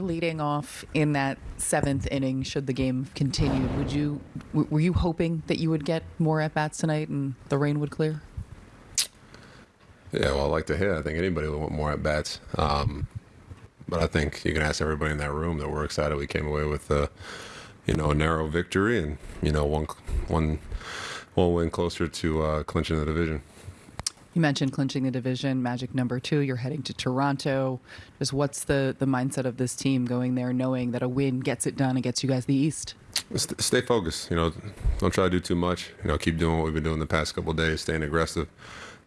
leading off in that seventh inning should the game continue, would you were you hoping that you would get more at bats tonight and the rain would clear Yeah, well, I like to hit. I think anybody would want more at bats. Um, but I think you can ask everybody in that room that we're excited we came away with, uh, you know, a narrow victory and you know one one one win closer to uh, clinching the division. You mentioned clinching the division magic number two you're heading to toronto just what's the the mindset of this team going there knowing that a win gets it done and gets you guys the east stay focused. You know, don't try to do too much. You know, keep doing what we've been doing the past couple days, staying aggressive,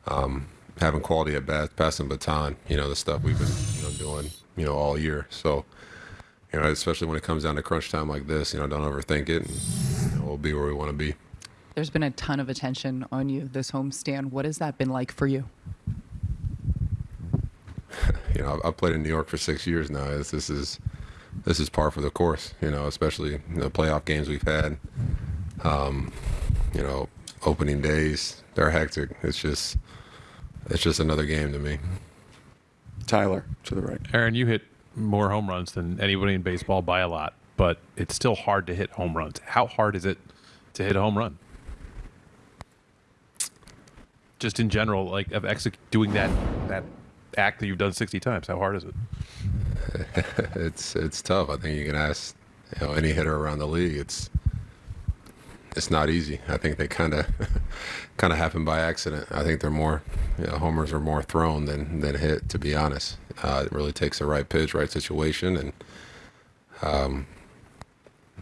um, having quality at bats, passing baton. You know, the stuff we've been you know doing you know all year. So, you know, especially when it comes down to crunch time like this, you know, don't overthink it. And, you know, we'll be where we want to be. There's been a ton of attention on you this homestand what has that been like for you you know, I've, I've played in New York for six years now. This, this is this is par for the course. You know, especially the playoff games we've had. Um, you know, opening days they're hectic. It's just it's just another game to me. Tyler to the right. Aaron, you hit more home runs than anybody in baseball by a lot, but it's still hard to hit home runs. How hard is it to hit a home run? Just in general, like of exec- doing that that act that you've done sixty times. How hard is it? it's it's tough. I think you can ask you know any hitter around the league. It's it's not easy. I think they kind of kind of happen by accident. I think they're more you know, homers are more thrown than than hit. To be honest, uh, it really takes the right pitch, right situation, and um,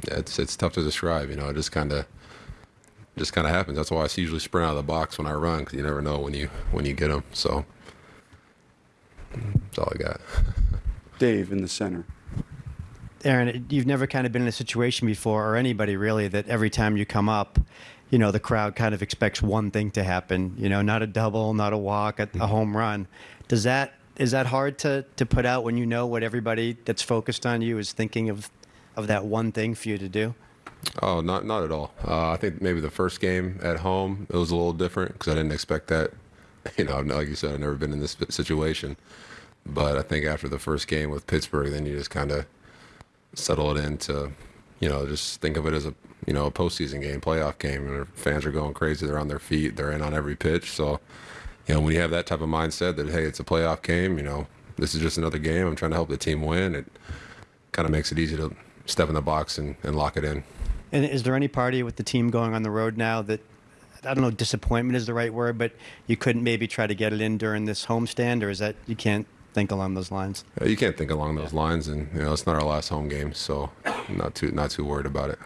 it's it's tough to describe. You know, it just kind of just kind of happens. That's why I usually sprint out of the box when I run because you never know when you when you get them. So that's all I got. Dave in the center. Aaron, you've never kind of been in a situation before, or anybody really, that every time you come up, you know, the crowd kind of expects one thing to happen. You know, not a double, not a walk, a, a home run. Does that is that hard to to put out when you know what everybody that's focused on you is thinking of of that one thing for you to do? Oh, not not at all. Uh, I think maybe the first game at home it was a little different because I didn't expect that. You know, like you said, I've never been in this situation. But I think after the first game with Pittsburgh, then you just kind of settle it into, you know, just think of it as a you know a postseason game, playoff game, and fans are going crazy. They're on their feet. They're in on every pitch. So, you know, when you have that type of mindset that hey, it's a playoff game, you know, this is just another game. I'm trying to help the team win. It kind of makes it easy to step in the box and, and lock it in. And is there any party with the team going on the road now that I don't know disappointment is the right word, but you couldn't maybe try to get it in during this homestand, or is that you can't think along those lines? You can't think along those lines, and you know it's not our last home game, so not too not too worried about it.